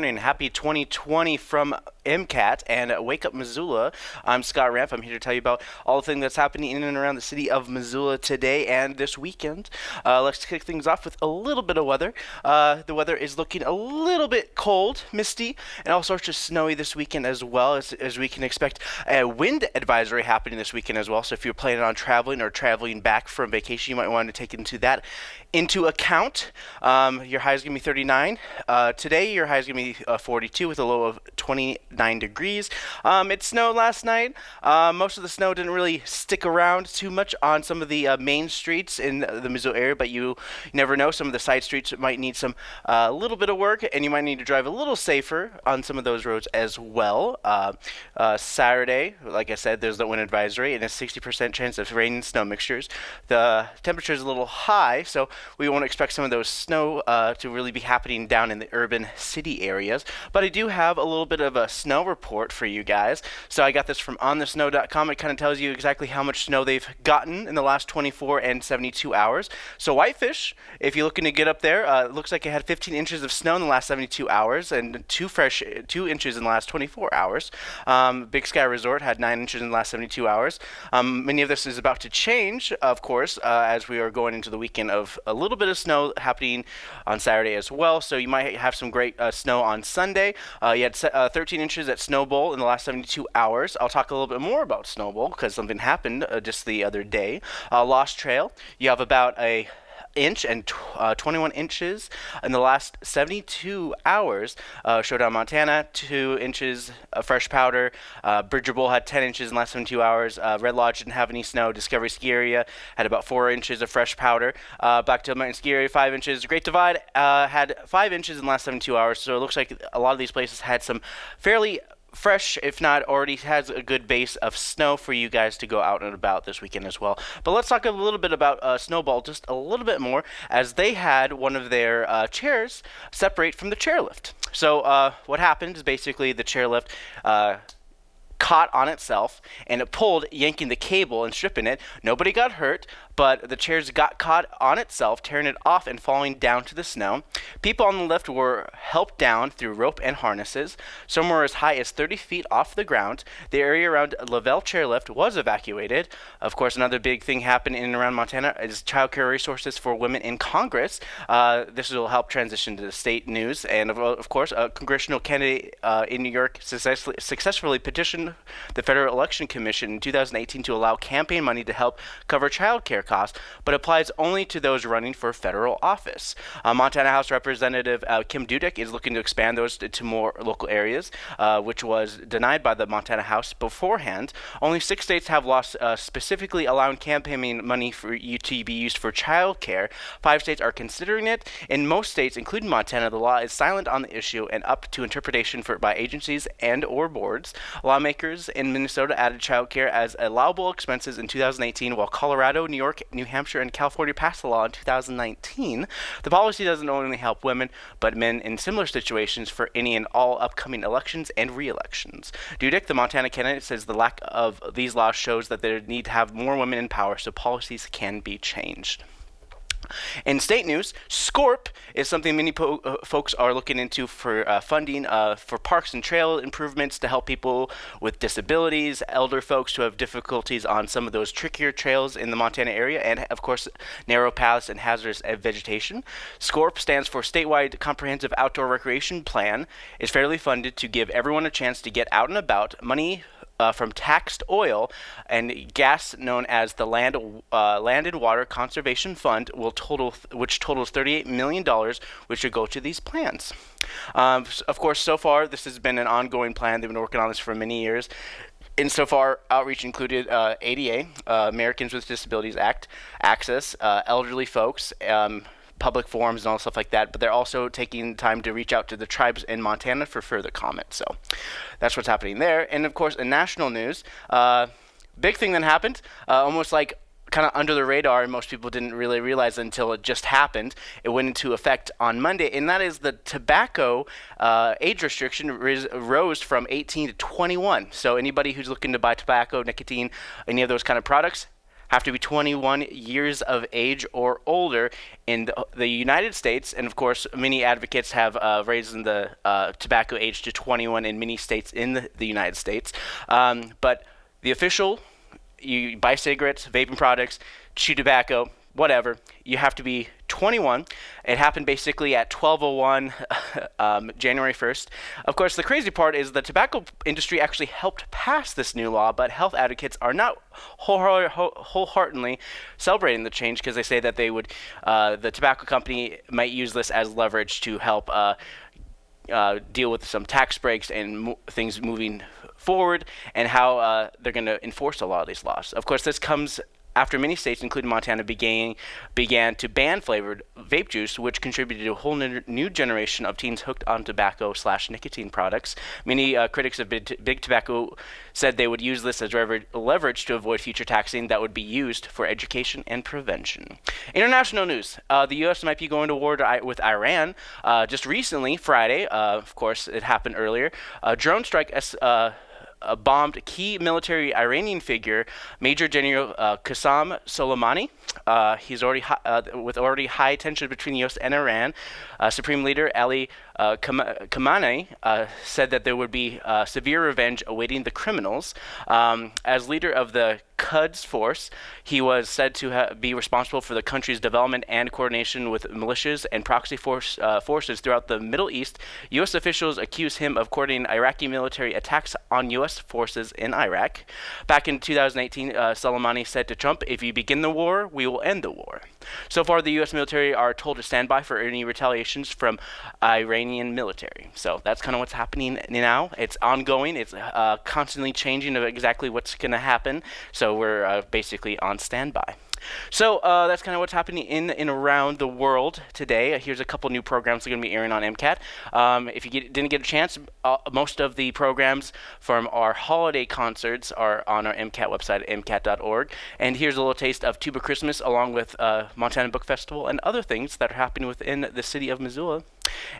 Morning. Happy 2020 from MCAT and Wake Up Missoula. I'm Scott Ramp. I'm here to tell you about all the things that's happening in and around the city of Missoula today and this weekend. Uh, let's kick things off with a little bit of weather. Uh, the weather is looking a little bit cold, misty, and all sorts of snowy this weekend as well, as, as we can expect a wind advisory happening this weekend as well. So if you're planning on traveling or traveling back from vacation, you might want to take into that into account. Um, your high is going to be 39. Uh, today, your high is going to be uh, 42 with a low of 29 degrees. Um, it snowed last night. Uh, most of the snow didn't really stick around too much on some of the uh, main streets in the Missoula area, but you never know. Some of the side streets might need some a uh, little bit of work, and you might need to drive a little safer on some of those roads as well. Uh, Saturday, like I said, there's the wind advisory and a 60% chance of rain and snow mixtures. The temperature is a little high, so we won't expect some of those snow uh, to really be happening down in the urban city areas. But I do have a little bit of a snow report for you guys. So I got this from onthesnow.com. It kind of tells you exactly how much snow they've gotten in the last 24 and 72 hours. So Whitefish, if you're looking to get up there, uh, looks like it had 15 inches of snow in the last 72 hours and two fresh two inches in the last 24 hours. Um, Big Sky Resort had nine inches in the last 72 hours. Um, many of this is about to change, of course, uh, as we are going into the weekend of a little bit of snow happening on Saturday as well. So you might have some great uh, snow on Sunday. Uh, you had uh, 13 inches at Snowbowl in the last 72 hours. I'll talk a little bit more about Snowbowl because something happened uh, just the other day. Uh, Lost Trail, you have about a inch and uh, 21 inches in the last 72 hours. Uh, Showdown, Montana, 2 inches of fresh powder. Uh, Bridger Bowl had 10 inches in the last 72 hours. Uh, Red Lodge didn't have any snow. Discovery Ski Area had about 4 inches of fresh powder. Uh, Blacktail Mountain Ski Area, 5 inches. Great Divide uh, had 5 inches in the last 72 hours. So it looks like a lot of these places had some fairly fresh, if not already has a good base of snow for you guys to go out and about this weekend as well. But let's talk a little bit about uh, Snowbowl just a little bit more, as they had one of their uh, chairs separate from the chairlift. So uh, what happened is basically the chairlift uh, caught on itself and it pulled, yanking the cable and stripping it. Nobody got hurt, but the chairs got caught on itself, tearing it off and falling down to the snow. People on the lift were helped down through rope and harnesses. Some were as high as 30 feet off the ground. The area around Lavelle Chairlift was evacuated. Of course, another big thing happened in and around Montana is child care resources for women in Congress. Uh, this will help transition to the state news. And of, of course, a congressional candidate uh, in New York successfully, successfully petitioned the Federal Election Commission in 2018 to allow campaign money to help cover child care cost, but applies only to those running for federal office. Uh, Montana House Representative uh, Kim Dudik is looking to expand those to, to more local areas, uh, which was denied by the Montana House beforehand. Only six states have laws uh, specifically allowing campaigning money for you to be used for child care. Five states are considering it. In most states, including Montana, the law is silent on the issue and up to interpretation for by agencies and or boards. Lawmakers in Minnesota added child care as allowable expenses in 2018, while Colorado, New York, New Hampshire, and California passed the law in 2019. The policy doesn't only help women, but men in similar situations for any and all upcoming elections and re-elections. Dudik, the Montana candidate, says the lack of these laws shows that there need to have more women in power so policies can be changed. In state news, SCORP is something many uh, folks are looking into for uh, funding uh, for parks and trail improvements to help people with disabilities, elder folks who have difficulties on some of those trickier trails in the Montana area, and of course, narrow paths and hazardous vegetation. SCORP stands for Statewide Comprehensive Outdoor Recreation Plan, is fairly funded to give everyone a chance to get out and about. Money uh, from taxed oil and gas known as the Land uh, Land and Water Conservation Fund will total which totals 38 million dollars which should go to these plans. Um, of course, so far this has been an ongoing plan. They've been working on this for many years. Insofar, outreach included uh, ADA, uh, Americans with Disabilities Act, Access, uh, elderly folks, um, public forums and all stuff like that, but they're also taking time to reach out to the tribes in Montana for further comment. So that's what's happening there. And of course, in national news, uh, big thing that happened, uh, almost like kind of under the radar and most people didn't really realize until it just happened. It went into effect on Monday, and that is the tobacco uh, age restriction rose from 18 to 21. So anybody who's looking to buy tobacco, nicotine, any of those kind of products have to be 21 years of age or older in the, United States. And of course, many advocates have uh, raised the uh, tobacco age to 21 in many states in the, the United States. Um, but the official, you buy cigarettes, vaping products, chew tobacco, whatever, you have to be 21. It happened basically at 1201 um, January 1st. Of course, the crazy part is the tobacco industry actually helped pass this new law, but health advocates are not wholeheartedly celebrating the change because they say that they would, uh, the tobacco company might use this as leverage to help uh, uh, deal with some tax breaks and mo things moving forward and how uh, they're going to enforce a lot of these laws. Of course, this comes after many states, including Montana, began, began to ban flavored vape juice, which contributed to a whole new generation of teens hooked on tobacco slash nicotine products. Many uh, critics of big, tobacco said they would use this as leverage to avoid future taxing that would be used for education and prevention. International news: uh, The U.S. might be going to war with Iran. Uh, just recently, Friday, uh, of course, it happened earlier. A drone strike. Uh, bombed key military Iranian figure, Major General uh, Qassem Soleimani. Uh, he's already uh, with already high tension between the U.S. and Iran. Uh, Supreme Leader Ali uh, Khamenei uh, said that there would be severe revenge awaiting the criminals. Um, as leader of the Quds force, he was said to be responsible for the country's development and coordination with militias and proxy force, uh, forces throughout the Middle East. U.S. officials accuse him of coordinating Iraqi military attacks on U.S. forces in Iraq. Back in 2018, uh, Soleimani said to Trump, If you begin the war, we will end the war. So far, the U.S. military are told to stand by for any retaliations from Iranian military. So that's kind of what's happening now. It's ongoing. It's uh, constantly changing of exactly what's going to happen. So we're uh, basically on standby. So uh, that's kind of what's happening in and around the world today. Uh, here's a couple new programs that are going to be airing on MCAT. Um, if you get, didn't get a chance, uh, most of the programs from our holiday concerts are on our MCAT website at MCAT.org. And here's a little taste of Tuba Christmas along with uh, Montana Book Festival and other things that are happening within the city of Missoula.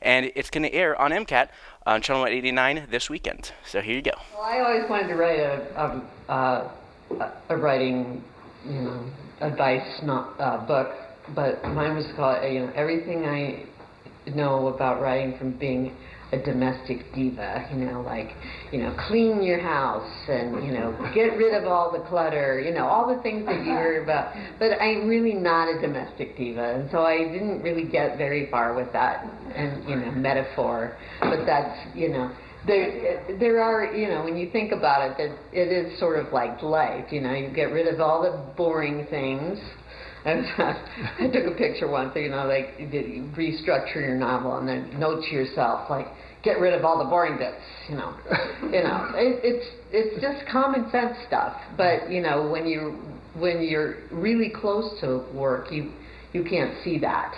And it's going to air on MCAT on Channel 189 this weekend. So here you go. Well, I always wanted to write a, a, a, a writing, you know, advice not uh, book, but mine was called you know everything I know about writing from being a domestic diva, you know, like, you know, clean your house and, you know, get rid of all the clutter, you know, all the things that you hear about. But I'm really not a domestic diva, and so I didn't really get very far with that and, you know, metaphor. But that's, you know, there there are you know when you think about it that it is sort of like life you know you get rid of all the boring things. And I took a picture once you know like you restructure your novel and then note to yourself like get rid of all the boring bits you know. You know it, it's it's just common sense stuff. But you know when you when you're really close to work you you can't see that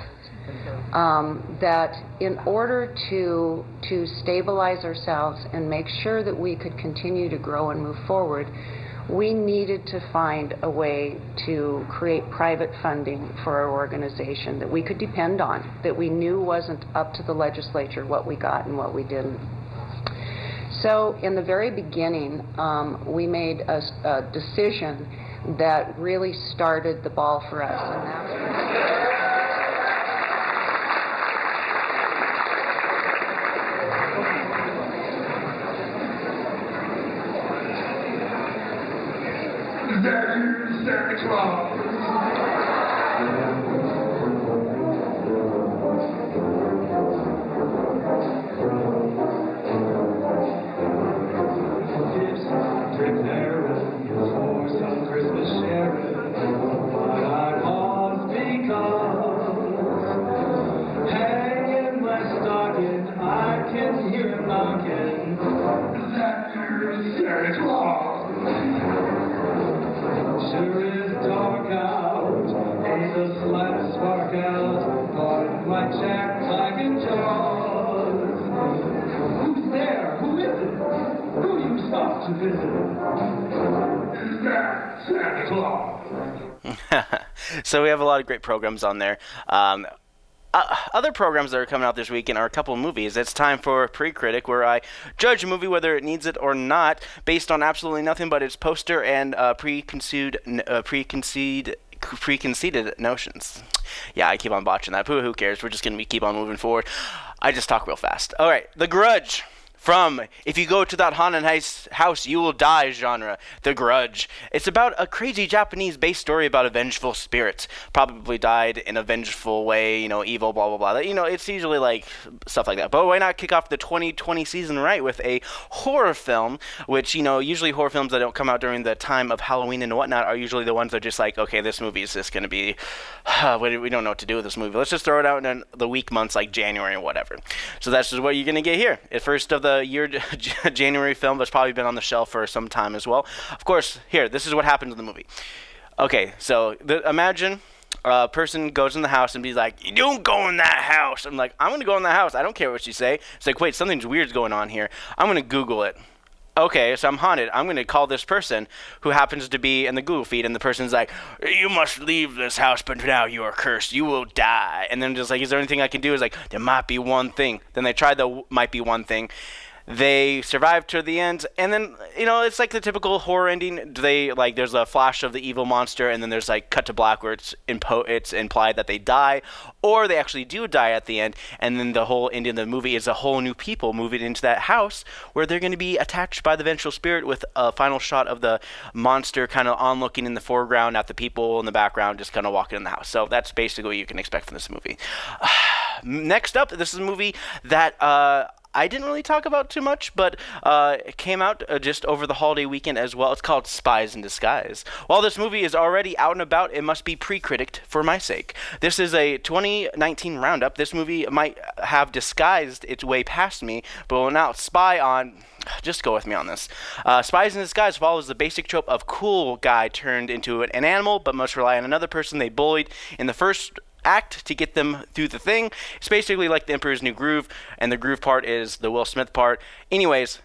um, that in order to to stabilize ourselves and make sure that we could continue to grow and move forward, we needed to find a way to create private funding for our organization that we could depend on, that we knew wasn't up to the legislature what we got and what we didn't. So, in the very beginning, um, we made a, a, decision that really started the ball for us, Santa Claus. so we have a lot of great programs on there. Um, uh, other programs that are coming out this weekend are a couple of movies. It's time for Pre-Critic, where I judge a movie whether it needs it or not, based on absolutely nothing but its poster and uh, preconceived, uh, preconceived, preconceived notions. Yeah, I keep on botching that. Who, who cares? We're just gonna keep on moving forward. I just talk real fast. All right, The Grudge from If You Go to That Haunted House, You Will Die genre, The Grudge. It's about a crazy Japanese based story about a vengeful spirit. Probably died in a vengeful way, you know, evil, blah, blah, blah. You know, it's usually like stuff like that. But why not kick off the 2020 season right with a horror film, which, you know, usually horror films that don't come out during the time of Halloween and whatnot are usually the ones that are just like, okay, this movie is just going to be, we don't know what to do with this movie. Let's just throw it out in the week months like January or whatever. So that's just what you're going to get here. At first of the year January film that's probably been on the shelf for some time as well. Of course, here, this is what happens in the movie. Okay, so the, imagine a person goes in the house and be like, "You don't go in that house." I'm like, "I'm gonna go in that house. I don't care what you say." It's like, wait, something's weird's going on here. I'm gonna Google it okay, so I'm haunted. I'm going to call this person who happens to be in the Google feed, and the person's like, you must leave this house, but now you are cursed. You will die. And then just like, is there anything I can do? Is like, there might be one thing. Then they try the might be one thing, they survive to the end and then you know it's like the typical horror ending. They like there's a flash of the evil monster and then there's like cut to black where it's impo- it's implied that they die or they actually do die at the end and then the whole ending of the movie is a whole new people moving into that house where they're going to be attached by the ventral spirit with a final shot of the monster kind of on looking in the foreground at the people in the background just kind of walking in the house. So that's basically what you can expect from this movie. Next up this is a movie that uh, I didn't really talk about too much, but uh, it came out uh, just over the holiday weekend as well. It's called Spies in Disguise. While this movie is already out and about, it must be pre-critiqued for my sake. This is a 2019 roundup. This movie might have disguised its way past me, but will now spy on just go with me on this. Uh, Spies in Disguise follows the basic trope of cool guy turned into an animal, but must rely on another person they bullied in the first act to get them through the thing. It's basically like the Emperor's New Groove, and the groove part is the Will Smith part. Anyways,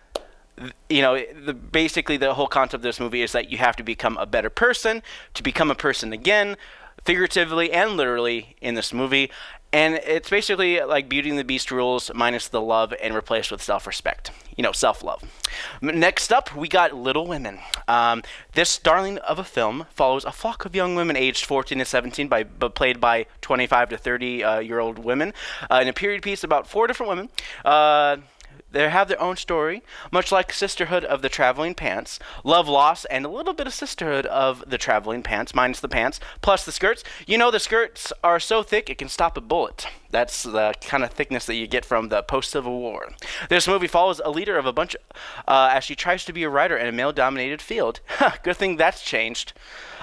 you know, the, basically the whole concept of this movie is that you have to become a better person to become a person again, figuratively and literally in this movie. And it's basically like Beauty and the Beast rules minus the love and replaced with self respect. You know, self love. Next up, we got Little Women. Um, this darling of a film follows a flock of young women aged 14 to 17, by, but played by 25 to 30 uh, year old women, uh, in a period piece about four different women. Uh, they have their own story, much like Sisterhood of the Traveling Pants, Love Loss, and a little bit of Sisterhood of the Traveling Pants, minus the pants, plus the skirts. You know, the skirts are so thick it can stop a bullet. That's the kind of thickness that you get from the post Civil War. This movie follows a leader of a bunch uh, as she tries to be a writer in a male dominated field. Good thing that's changed.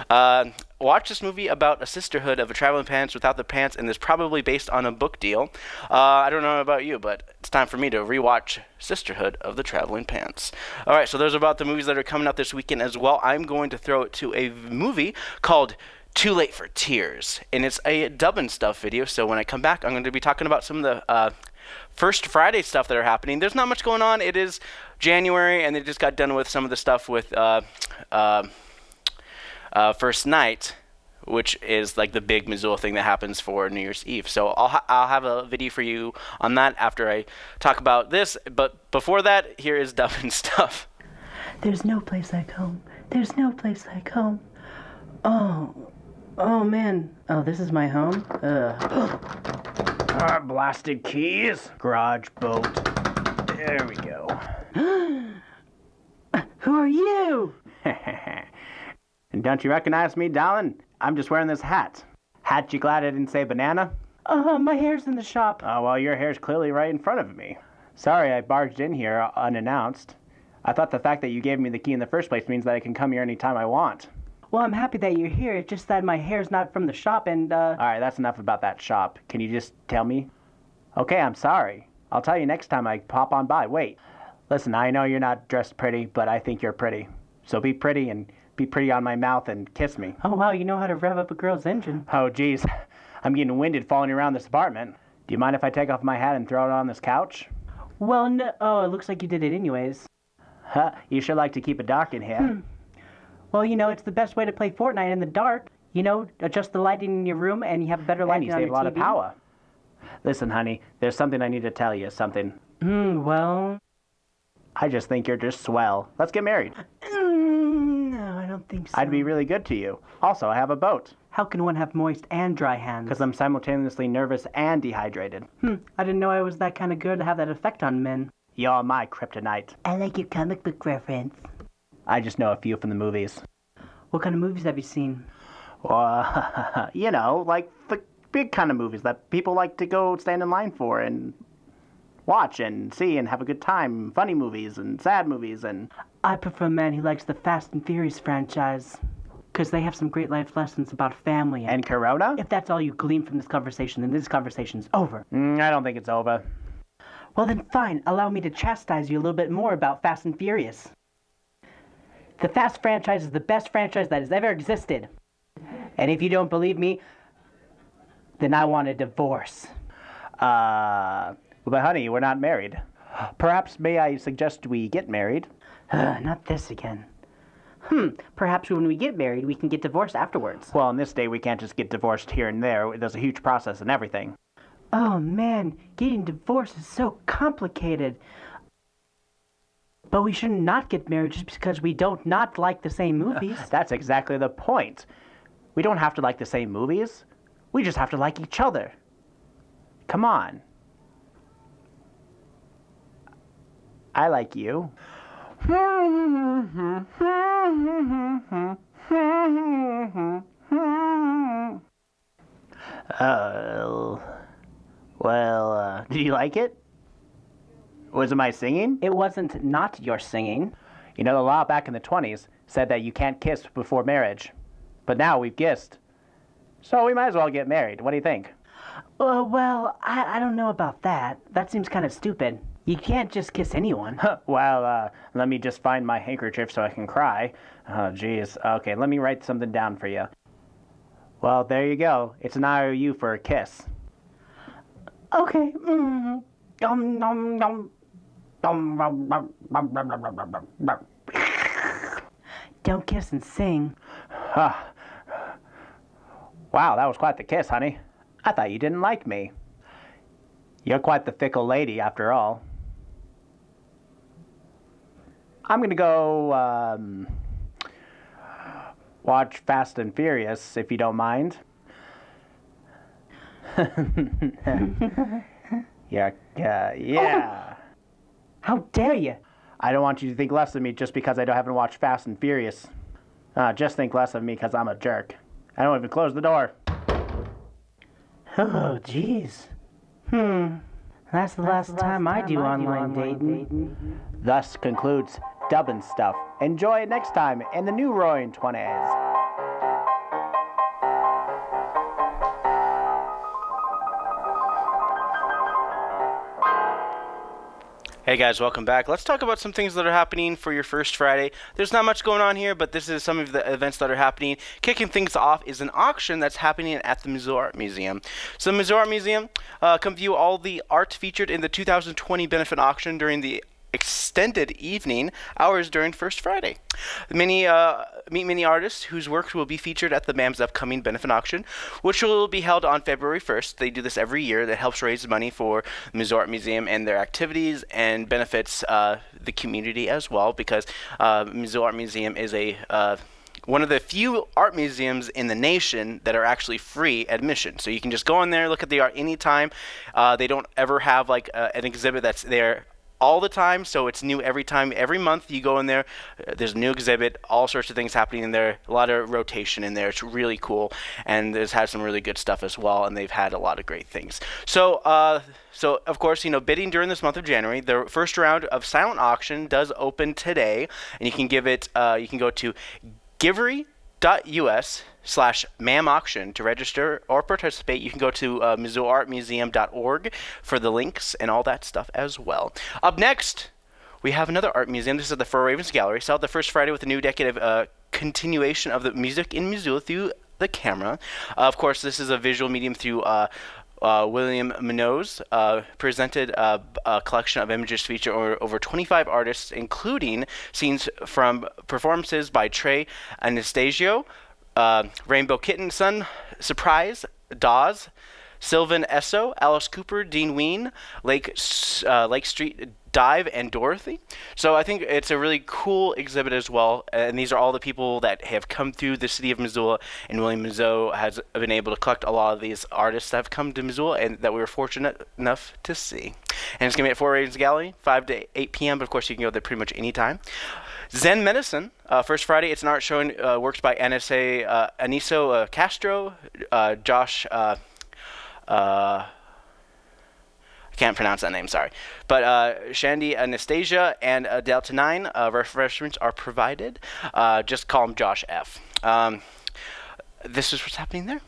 Uh, watch this movie about a sisterhood of a traveling pants without the pants, and it's probably based on a book deal. Uh, I don't know about you, but it's time for me to rewatch Sisterhood of the Traveling Pants. All right, so those are about the movies that are coming out this weekend as well. I'm going to throw it to a movie called too Late for Tears, and it's a dub and stuff video. So when I come back, I'm going to be talking about some of the uh, first Friday stuff that are happening. There's not much going on. It is January, and they just got done with some of the stuff with uh, uh, uh, First Night, which is like the big Missoula thing that happens for New Year's Eve. So I'll ha- I'll have a video for you on that after I talk about this. But before that, here is dub and stuff. There's no place like home. There's no place like home. Oh, Oh man. Oh, this is my home? Ugh. Our blasted keys. Garage boat. There we go. Who are you? and don't you recognize me, darling? I'm just wearing this hat. Hat you glad I didn't say banana? Uh, my hair's in the shop. Oh, well, your hair's clearly right in front of me. Sorry I barged in here unannounced. I thought the fact that you gave me the key in the first place means that I can come here anytime I want. Well, I'm happy that you're here. It's just that my hair's not from the shop and, uh. Alright, that's enough about that shop. Can you just tell me? Okay, I'm sorry. I'll tell you next time I pop on by. Wait. Listen, I know you're not dressed pretty, but I think you're pretty. So be pretty and be pretty on my mouth and kiss me. Oh, wow, you know how to rev up a girl's engine. Oh, geez. I'm getting winded falling around this apartment. Do you mind if I take off my hat and throw it on this couch? Well, no. Oh, it looks like you did it anyways. Huh, you sure like to keep it dark in here. Hmm. Well, you know, it's the best way to play Fortnite in the dark. You know, adjust the lighting in your room and you have better lighting and you save a lot TV. of power. Listen, honey, there's something I need to tell you. Something. Hmm, well. I just think you're just swell. Let's get married. Mm, no, I don't think so. I'd be really good to you. Also, I have a boat. How can one have moist and dry hands? Because I'm simultaneously nervous and dehydrated. Hmm, I didn't know I was that kind of good to have that effect on men. You're my kryptonite. I like your comic book reference. I just know a few from the movies. What kind of movies have you seen? Uh, you know, like the big kind of movies that people like to go stand in line for and watch and see and have a good time. Funny movies and sad movies and. I prefer a man who likes the Fast and Furious franchise. Because they have some great life lessons about family. And, And Corona? if that's all you glean from this conversation, then this conversation's over. Mm, I don't think it's over. Well, then fine. Allow me to chastise you a little bit more about Fast and Furious. The Fast franchise is the best franchise that has ever existed. And if you don't believe me, then I want a divorce. Uh, but honey, we're not married. Perhaps may I suggest we get married? Ugh, not this again. Hmm, perhaps when we get married, we can get divorced afterwards. Well, in this day, we can't just get divorced here and there. There's a huge process and everything. Oh man, getting divorced is so complicated. But we should not get married just because we don't not like the same movies. That's exactly the point. We don't have to like the same movies. We just have to like each other. Come on. I like you. Uh, well, uh, did you like it? Was it my singing? It wasn't not your singing. You know, the law back in the 20s said that you can't kiss before marriage. But now we've kissed. So we might as well get married. What do you think? Uh, well, I, I don't know about that. That seems kind of stupid. You can't just kiss anyone. well, uh, let me just find my handkerchief so I can cry. Oh, jeez. Okay, let me write something down for you. Well, there you go. It's an IOU for a kiss. Okay. Mm. Dum, dum, dum. Don't kiss and sing. Wow, that was quite the kiss, honey. I thought you didn't like me. You're quite the fickle lady, after all. I'm gonna go um, watch Fast and Furious, if you don't mind. yeah, yeah, yeah. How dare you? I don't want you to think less of me just because I don't haven't watched Fast and Furious. Uh, just think less of me because I'm a jerk. I don't even close the door. Oh, jeez. Hmm. That's the last, time, I do online, dating. Thus concludes Dubbin Stuff. Enjoy it next time in the new Roaring Twenties. Hey guys, welcome back. Let's talk about some things that are happening for your first Friday. There's not much going on here, but this is some of the events that are happening. Kicking things off is an auction that's happening at the Missoula Art Museum. So, the Missoula Art Museum, uh, come view all the art featured in the 2020 benefit auction during the extended evening hours during First Friday. Many uh, meet many artists whose works will be featured at the MAM's upcoming benefit auction, which will be held on February 1st. They do this every year. That helps raise money for the Art Museum and their activities and benefits uh, the community as well because uh, Missoula Art Museum is a uh, one of the few art museums in the nation that are actually free admission. So you can just go in there, look at the art anytime. Uh, they don't ever have like uh, an exhibit that's there all the time, so it's new every time. Every month you go in there, uh, there's a new exhibit, all sorts of things happening in there, a lot of rotation in there. It's really cool, and it's had some really good stuff as well, and they've had a lot of great things. So, uh, so of course, you know, bidding during this month of January, the first round of silent auction does open today, and you can give it, uh, you can go to givery.us slash mam auction to register or participate you can go to uh, for the links and all that stuff as well. Up next we have another art museum. This is the Four Ravens Gallery. Out the first Friday with a new decade of uh, continuation of the music in Missoula through the camera. Uh, of course this is a visual medium through uh, uh, William Munoz uh, presented a, a, collection of images featuring over, over 25 artists, including scenes from performances by Trey Anastasio, uh, Rainbow Kitten Sun, Surprise, Dawes, Sylvan Esso, Alice Cooper, Dean Ween, Lake uh, Lake Street Dive, and Dorothy. So I think it's a really cool exhibit as well. And these are all the people that have come through the city of Missoula, and William Munoz has been able to collect a lot of these artists that have come to Missoula and that we were fortunate enough to see. And it's going to be at Four Ravens Gallery, 5 to 8 p.m., but of course you can go there pretty much anytime. Zen Medicine, uh, first Friday, it's an art showing uh, works by NSA uh, Aniso uh, Castro, uh, Josh. Uh, I can't pronounce that name, sorry. But uh, Shandy Anastasia and uh, Delta 9 uh, refreshments are provided. Just call him Josh F. Um, this is what's happening there.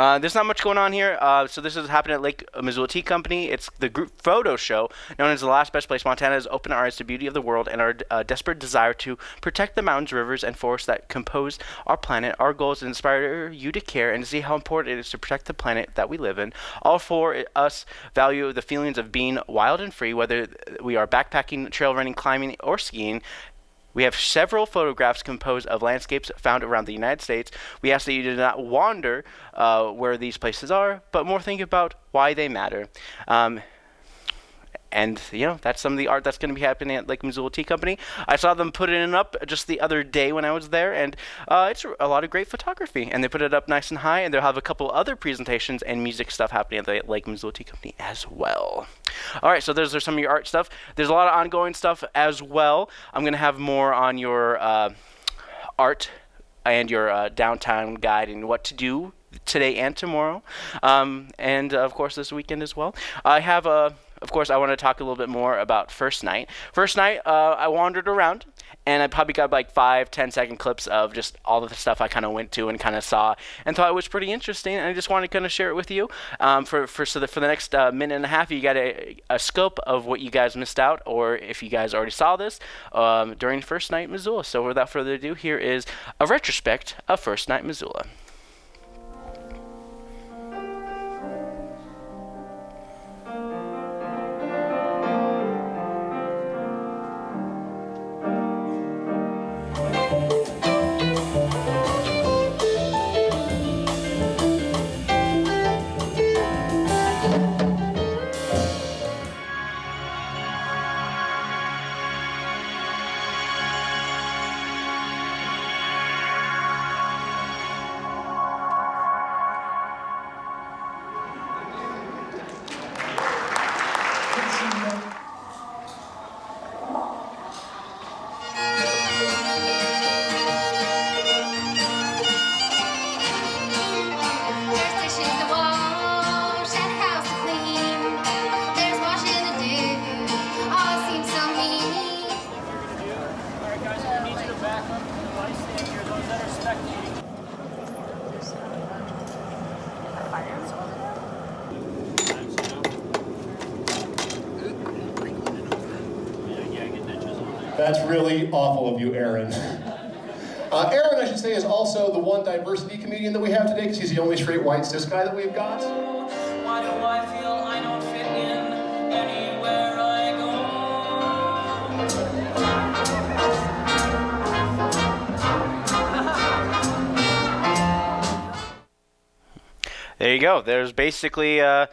Uh, there's not much going on here. Uh, so this is happening at Lake Missoula Tea Company. It's the group photo show known as the last best place. Montana opened our eyes to beauty of the world and our uh, desperate desire to protect the mountains, rivers, and forests that compose our planet. Our goal is to inspire you to care and to see how important it is to protect the planet that we live in. All for us value the feelings of being wild and free, whether we are backpacking, trail running, climbing, or skiing. We have several photographs composed of landscapes found around the United States. We ask that you do not wander uh, where these places are, but more think about why they matter. Um, and you know that's some of the art that's going to be happening at Lake Missoula Tea Company. I saw them put it up just the other day when I was there, and uh, it's a lot of great photography. And they put it up nice and high, and they'll have a couple other presentations and music stuff happening at the Lake Missoula Tea Company as well. All right, so those are some of your art stuff. There's a lot of ongoing stuff as well. I'm going to have more on your uh, art and your uh, downtown guide and what to do today and tomorrow, um, and uh, of course this weekend as well. I have a of course, I want to talk a little bit more about first night. First night, uh, I wandered around and I probably got like five, ten second clips of just all of the stuff I kind of went to and kind of saw and thought it was pretty interesting. And I just wanted to kind of share it with you. Um, for for so that for the next uh, minute and a half, you got a, a, scope of what you guys missed out, or if you guys already saw this um, during first night Missoula. So without further ado, here is a retrospect of first night Missoula. That's really awful of you, Aaron. Uh, Aaron, I should say, is also the one diversity comedian that we have today because he's the only straight white cis guy that we've got. There you go. There's basically uh,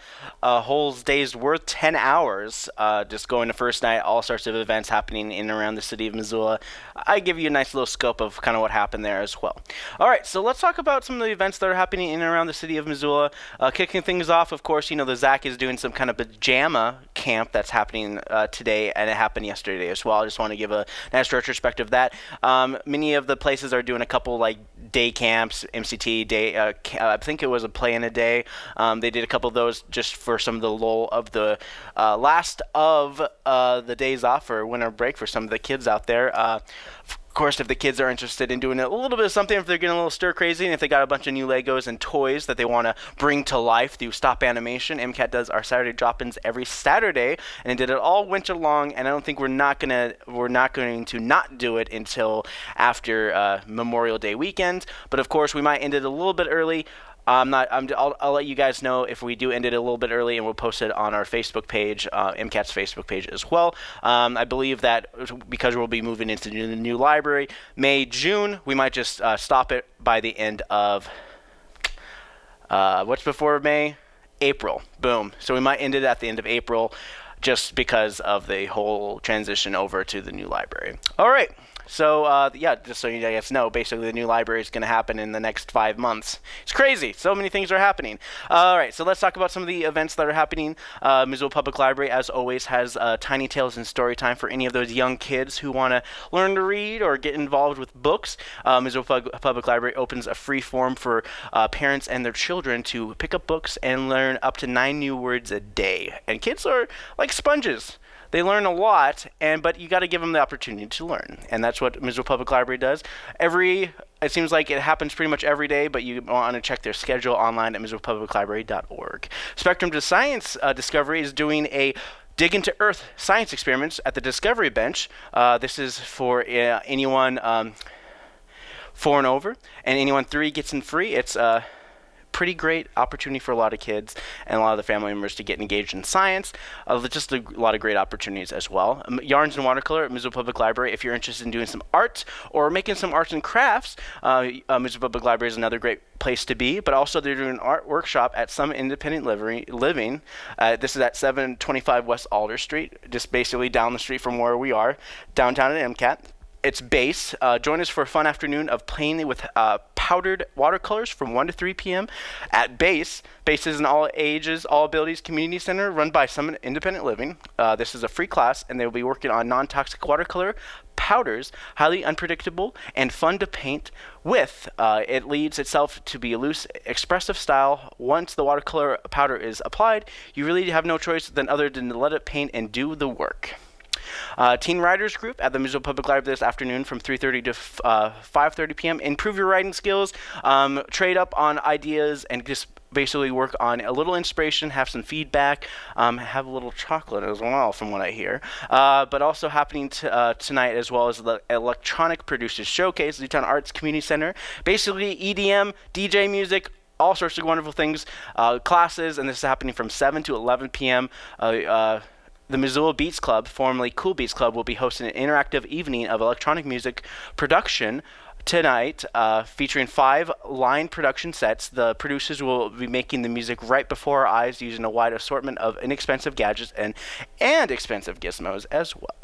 a whole day's worth, 10 hours, uh, just going to first night, all sorts of events happening in and around the city of Missoula. I give you a nice little scope of kind of what happened there as well. All right, so let's talk about some of the events that are happening in and around the city of Missoula. Uh, kicking things off, of course, you know, the ZACC is doing some kind of pajama camp that's happening uh, today, and it happened yesterday as well. I just want to give a nice retrospective of that. Um, many of the places are doing a couple like day camps, MCT day. Uh, I think it was a play in a Um, they did a couple of those just for some of the lull of the uh, last of uh, the days off or winter break for some of the kids out there. Uh, of course, if the kids are interested in doing a little bit of something, if they're getting a little stir crazy, and if they got a bunch of new Legos and toys that they want to bring to life through stop animation, MCAT does our Saturday drop-ins every Saturday, and it did it all winter long. And I don't think we're not gonna we're not going to not do it until after uh, Memorial Day weekend. But of course, we might end it a little bit early. I'm not. I'm, I'll, I'll let you guys know if we do end it a little bit early, and we'll post it on our Facebook page, uh, MCAT's Facebook page as well. Um, I believe that because we'll be moving into the new library, May June, we might just uh, stop it by the end of uh, what's before May. April. Boom. So we might end it at the end of April just because of the whole transition over to the new library. All right. So uh, yeah, just so you guys know, basically the new library is going to happen in the next five months. It's crazy. So many things are happening. all right, so let's talk about some of the events that are happening. Uh, Missoula Public Library, as always, has uh, Tiny Tales and Story Time for any of those young kids who want to learn to read or get involved with books. Uh, Missoula Pub- Public Library opens a free forum for uh, parents and their children to pick up books and learn up to nine new words a day. And kids are like sponges they learn a lot, and but you got to give them the opportunity to learn, and that's what Missoula Public Library does. Every it seems like it happens pretty much every day, but you want to check their schedule online at MissoulaPublicLibrary.org. Spectrum to Science uh, Discovery is doing a dig into Earth science experiments at the Discovery Bench. Uh, this is for uh, anyone um, four and over, and anyone three gets in free. It's uh, pretty great opportunity for a lot of kids and a lot of the family members to get engaged in science. Uh, just a lot of great opportunities as well. Um, Yarns and Watercolor at Missoula Public Library. If you're interested in doing some art or making some arts and crafts, uh, uh, Missoula Public Library is another great place to be. But also, they're doing an art workshop at some independent living. Uh, this is at 725 West Alder Street, just basically down the street from where we are, downtown at MCAT it's base. Uh, join us for a fun afternoon of playing with uh, powdered watercolors from 1 to 3 p.m. at base. Base is an all ages, all abilities community center run by Summit Independent Living. Uh, this is a free class, and they will be working on non toxic watercolor powders, highly unpredictable and fun to paint with. Uh, it leads itself to be a loose, expressive style. Once the watercolor powder is applied, you really have no choice than other than to let it paint and do the work. Uh, Teen Writers Group at the Missoula Public Library this afternoon from 3:30 to uh, 5:30 p.m. Improve your writing skills, um, trade up on ideas, and just basically work on a little inspiration, have some feedback, um, have a little chocolate as well, from what I hear. Uh, but also happening uh, tonight as well as the Electronic Producers Showcase, Zootown Arts Community Center. Basically, EDM, DJ music, all sorts of wonderful things, uh, classes, and this is happening from 7 to 11 p.m. The Missoula Beats Club, formerly Cool Beats Club, will be hosting an interactive evening of electronic music production tonight, uh, featuring five line production sets. The producers will be making the music right before our eyes using a wide assortment of inexpensive gadgets and, and expensive gizmos as well.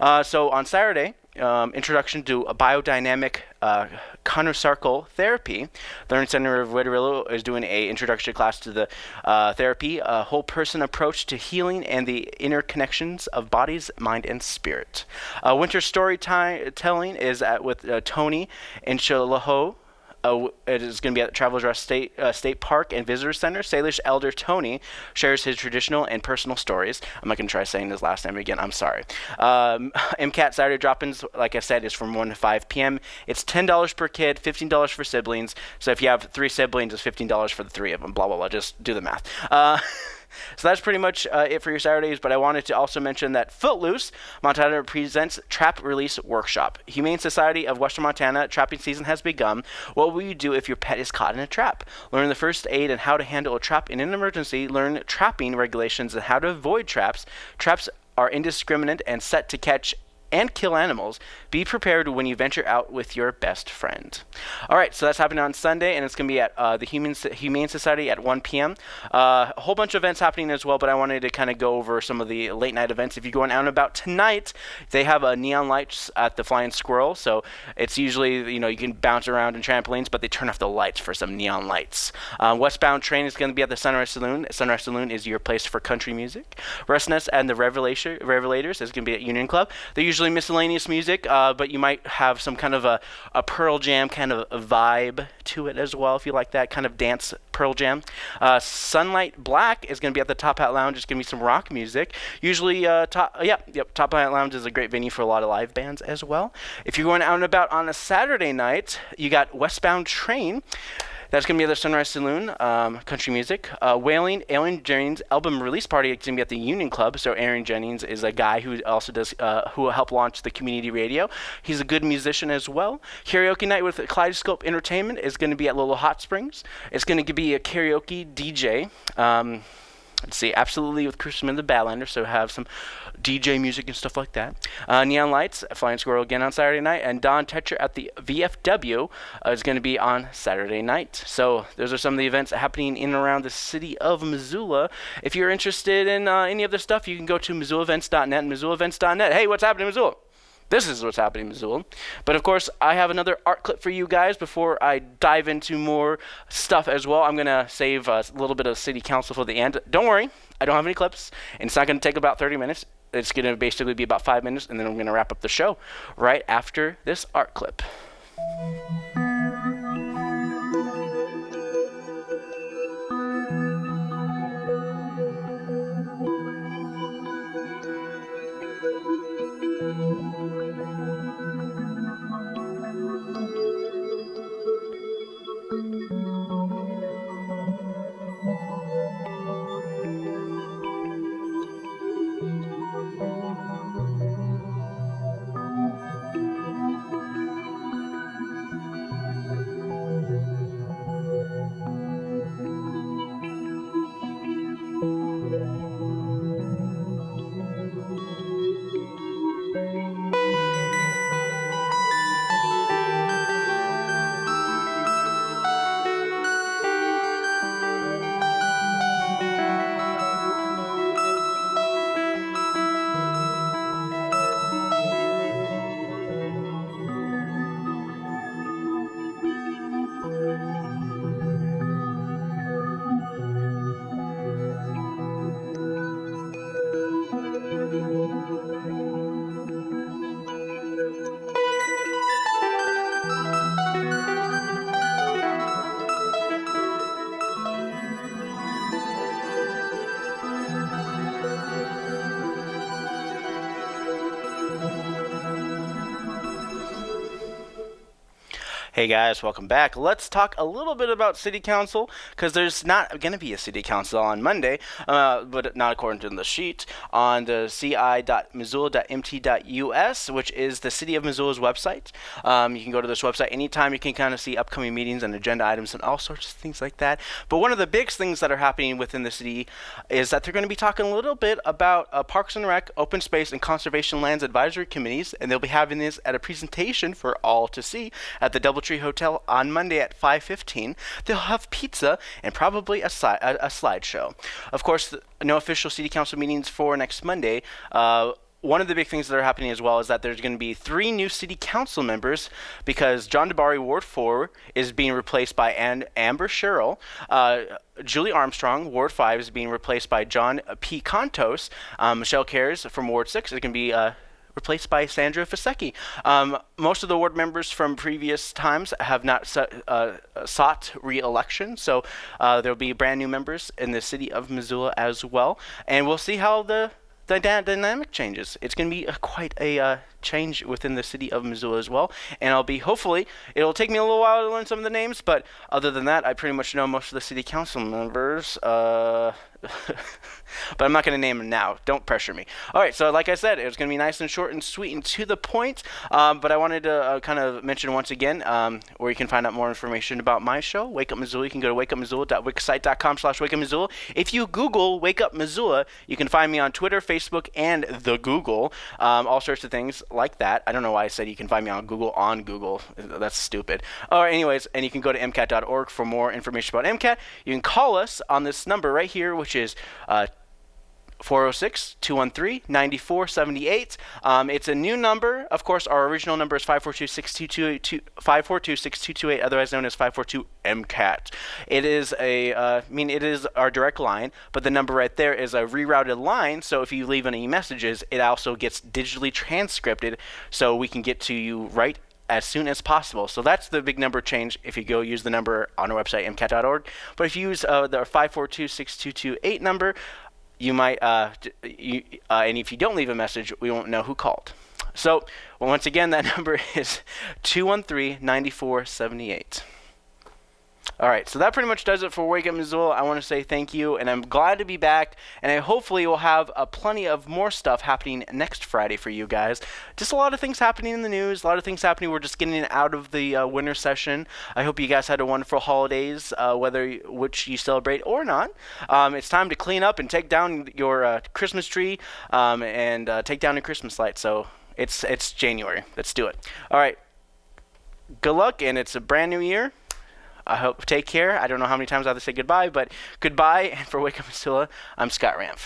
Uh, so on Saturday, um, introduction to a biodynamic uh, craniosacral therapy. The Learning Center of Wetterillo is doing a introductory class to the uh, therapy, a whole person approach to healing and the interconnections of bodies, mind, and spirit. Uh, winter storytelling is at with uh, Tony Incashola uh, it is going to be at Travelers Rest State, uh, State Park and Visitor Center. Salish Elder Tony shares his traditional and personal stories. I'm not going to try saying his last name again. I'm sorry. Um, MCAT Saturday drop-ins, like I said, is from 1 to 5 p.m. It's $10 per kid, $15 for siblings. So if you have three siblings, it's $15 for the three of them. Blah, blah, blah. Just do the math. Uh, So that's pretty much uh, it for your Saturdays. But I wanted to also mention that Footloose Montana presents Trap Release Workshop. Humane Society of Western Montana trapping season has begun. What will you do if your pet is caught in a trap? Learn the first aid and how to handle a trap in an emergency. Learn trapping regulations and how to avoid traps. Traps are indiscriminate and set to catch and kill animals, be prepared when you venture out with your best friend. All right, so that's happening on Sunday, and it's going to be at uh, the Human Humane Society at 1 p.m. Uh, a whole bunch of events happening as well, but I wanted to kind of go over some of the late night events. If you're going out and about tonight, they have uh, neon lights at the Flying Squirrel, so it's usually you know you can bounce around in trampolines, but they turn off the lights for some neon lights. Uh, westbound train is going to be at the Sunrise Saloon. Sunrise Saloon is your place for country music. Restness and the Revelators is going to be at Union Club. They're usually miscellaneous music, uh, but you might have some kind of a, a Pearl Jam kind of vibe to it as well, if you like that kind of dance Pearl Jam. Uh, Sunlight Black is going to be at the Top Hat Lounge. It's going to be some rock music. Usually, uh, top, uh, yeah, yep, Top Hat Lounge is a great venue for a lot of live bands as well. If you're going out and about on a Saturday night, you got Westbound Train. That's going to be at the Sunrise Saloon, um, country music. Uh, Wailing, Aaron Jennings album release party is going to be at the Union Club. So Aaron Jennings is a guy who also does, uh, who will help launch the community radio. He's a good musician as well. Karaoke night with Kaleidoscope Entertainment is going to be at Lolo Hot Springs. It's going to be a karaoke DJ. Um, see absolutely with Christmas the Badlander, so have some DJ music and stuff like that. Uh, Neon Lights, Flying Squirrel again on Saturday night, and Don Tetcher at the VFW uh, is going to be on Saturday night. So those are some of the events happening in and around the city of Missoula. If you're interested in uh, any of this stuff, you can go to MissoulaEvents.net and MissoulaEvents.net. Hey, what's happening in Missoula? This is what's happening in Missoula. But of course, I have another art clip for you guys before I dive into more stuff as well. I'm going to save a little bit of city council for the end. Don't worry, I don't have any clips, and it's not going to take about 30 minutes. It's going to basically be about five minutes, and then I'm going to wrap up the show right after this art clip. Hey guys, welcome back. Let's talk a little bit about City Council because there's not going to be a City Council on Monday, uh, but not according to the sheet, on the ci.missoula.mt.us, which is the City of Missoula's website. Um, you can go to this website anytime. You can kind of see upcoming meetings and agenda items and all sorts of things like that. But one of the big things that are happening within the city is that they're going to be talking a little bit about uh, Parks and Rec, Open Space, and Conservation Lands Advisory Committees, and they'll be having this at a presentation for all to see at the Doubletree Hotel on Monday at 5:15. They'll have pizza and probably a, si- a, a slideshow. Of course, no official city council meetings for next Monday. Uh, one of the big things that are happening as well is that there's going to be three new city council members because John DiBari Ward 4, is being replaced by Amber Sherrill. Uh, Julie Armstrong, Ward 5, is being replaced by John P. Contos. Um, Michelle Cares from Ward 6 is going to be uh, replaced by Sandra Vasecka. Um, most of the ward members from previous times have not uh, sought re-election, so uh, there will be brand new members in the city of Missoula as well, and we'll see how the the dynamic changes. It's going to be a, quite a uh, change within the city of Missoula as well, and I'll be hopefully it'll take me a little while to learn some of the names, but other than that, I pretty much know most of the city council members. Uh, but I'm not going to name them now. Don't pressure me. All right, so like I said, it was going to be nice and short and sweet and to the point. Um, but I wanted to uh, kind of mention once again um, where you can find out more information about my show, Wake Up Missoula. You can go to wakeupmissoula.wixsite.com slash wakeupmissoula. If you Google Wake Up Missoula, you can find me on Twitter, Facebook, and the Google. Um, all sorts of things like that. I don't know why I said you can find me on Google on Google. That's stupid. Right, anyways, and you can go to mcat.org for more information about MCAT. You can call us on this number right here, which is uh, 406 213 9478. Um, it's a new number. Of course, our original number is 542 6228, otherwise known as 542 MCAT. It is a, uh, I mean, it is our direct line, but the number right there is a rerouted line. So if you leave any messages, it also gets digitally transcripted so we can get to you right as soon as possible. So that's the big number change if you go use the number on our website, mcat.org. But if you use uh, the 542-6228 number, you might, uh, you, uh, and if you don't leave a message, we won't know who called. So well, once again, that number is 213-9478. All right, so that pretty much does it for Wake Up Missoula. I want to say thank you, and I'm glad to be back. And I hopefully will have uh, plenty of more stuff happening next Friday for you guys. Just a lot of things happening in the news, a lot of things happening. We're just getting out of the uh, winter session. I hope you guys had a wonderful holidays, uh, whether which you celebrate or not. Um, it's time to clean up and take down your uh, Christmas tree um, and uh, take down your Christmas lights. So it's it's January. Let's do it. All right. Good luck, and it's a brand new year. I hope take care. I don't know how many times I have to say goodbye, but goodbye. And for Wake Up Missoula, I'm Scott Ramp.